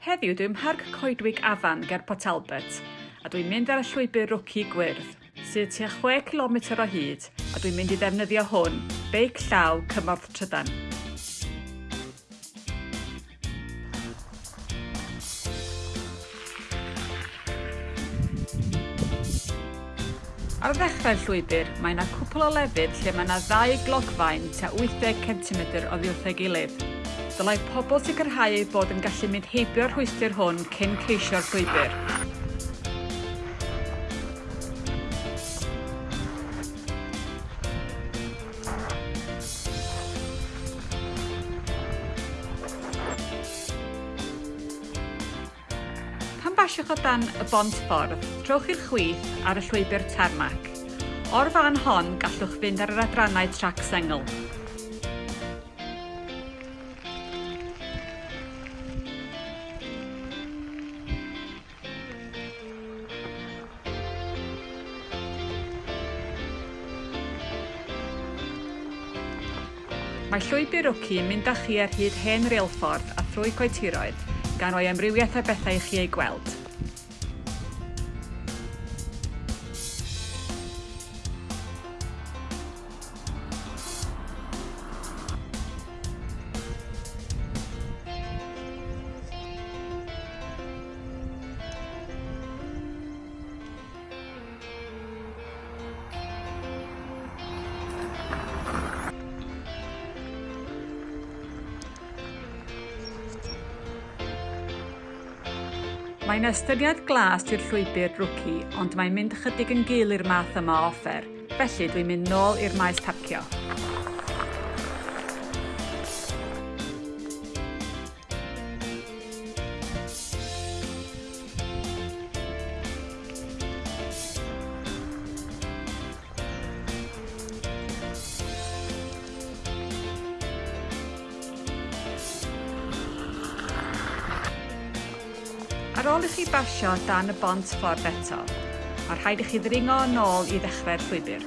Heddiw dwi'n mharc coedwig afan ger Port Albert a dwi'n mynd ar y llwybr rwci gwyrdd sydd tua 6 km o hyd a dwi'n mynd i ddefnyddio hwn, beic llaw cymorth trydan. Ar ddechrau'r llwybr, mae yna cwpl o lefydd lle mae yna ddau glogfaen tua 80 cm o ddiwrth ei gilydd. Dylai pobl sicrhau eu bod yn gallu mynd heibio'r rhwystyr hwn cyn ceisio'r llwybr. Pan basiwch o dan y bont ffordd, trowch i'r chwith ar y llwybr termac. O'r fan hon gallwch fynd ar yr adrannau trac sengl. Mae llwybr Rwci yn mynd â chi ar hyd hen reilffordd a thrwy coetiroedd gan roi amrywiaeth o bethau i chi ei gweld. Mae'n ystyried glas i'r llwybr rwci, ond mae'n mynd chydig yn gul i'r math yma o offer, felly dwi'n mynd nôl i'r maes parcio. ar ôl i chi basio dan y bont ffordd eto, a rhaid i chi ddringo yn ôl i ddechrau'r llwybr.